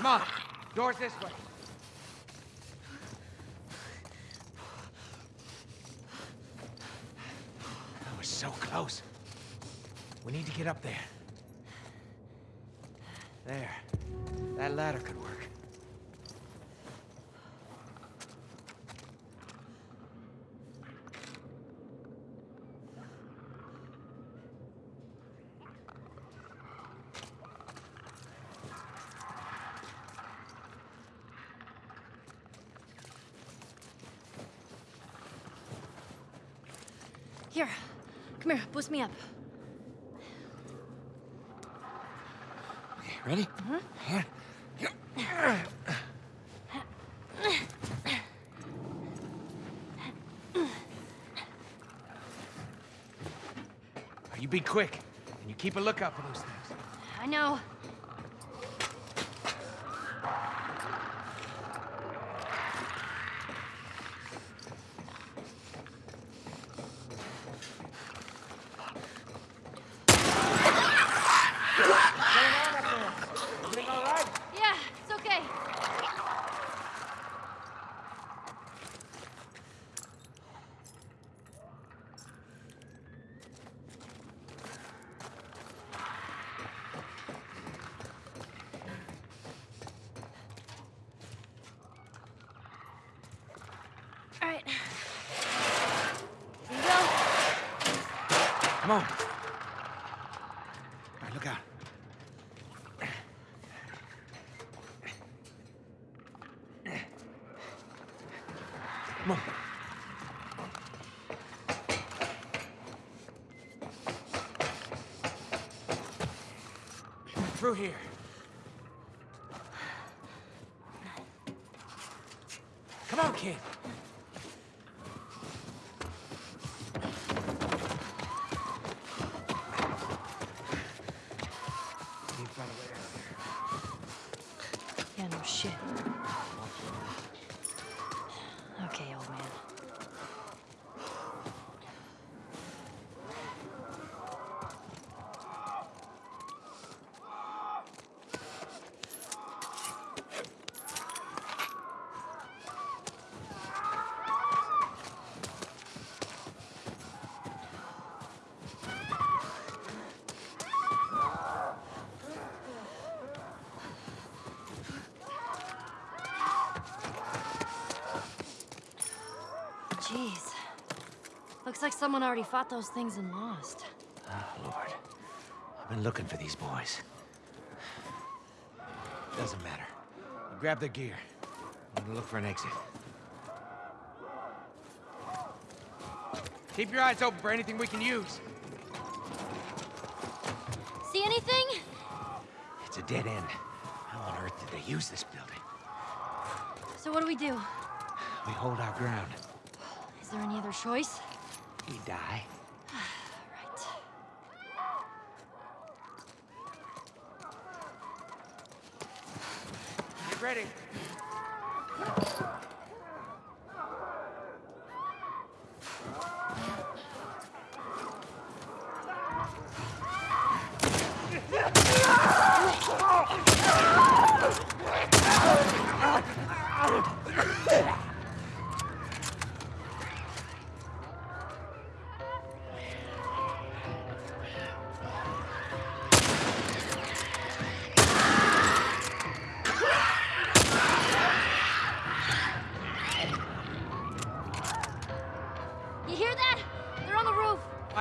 Come on. Door's this way. That was so close. We need to get up there. There. That ladder could Here. Come here. Boost me up. Okay, ready? Mm-hmm. Here. You be quick, and you keep a lookout for those things. I know. Everything all right? Yeah, it's okay. All right. Here you go. Come on. All right, look out. Come on. Through here. Come on, kid. Need to find a way out of here. Yeah, no shit. Okay, old man. Jeez. Looks like someone already fought those things and lost. Oh, Lord. I've been looking for these boys. Doesn't matter. You grab their gear. I'm gonna look for an exit. Keep your eyes open for anything we can use. See anything? It's a dead end. How on earth did they use this building? So what do we do? We hold our ground. Is there any other choice? We die. Right. Get ready.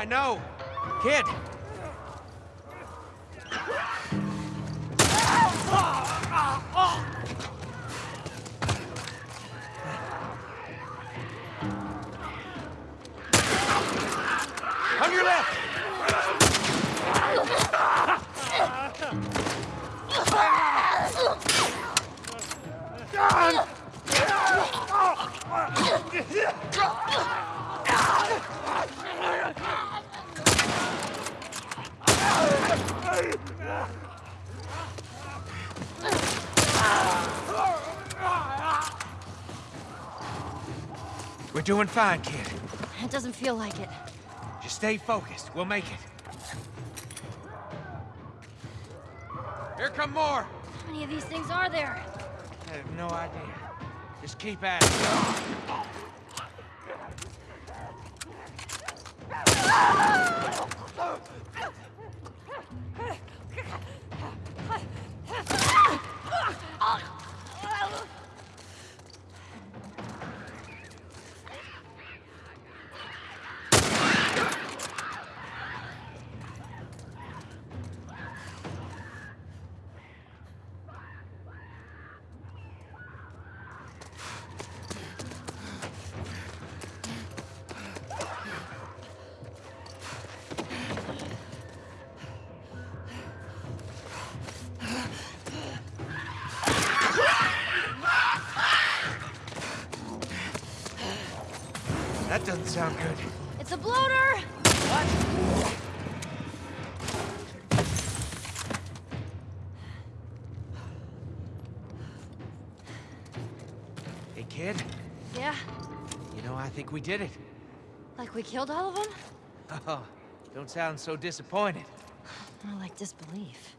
Know. Kid. We're doing fine, kid. It doesn't feel like it. Just stay focused. We'll make it. Here come more! How many of these things are there? I have no idea. Just keep at it. That doesn't sound good. It's a bloater! What? Hey, kid. Yeah, You know, I think we did it. like we killed all of them? Oh, don't sound so disappointed. More like disbelief.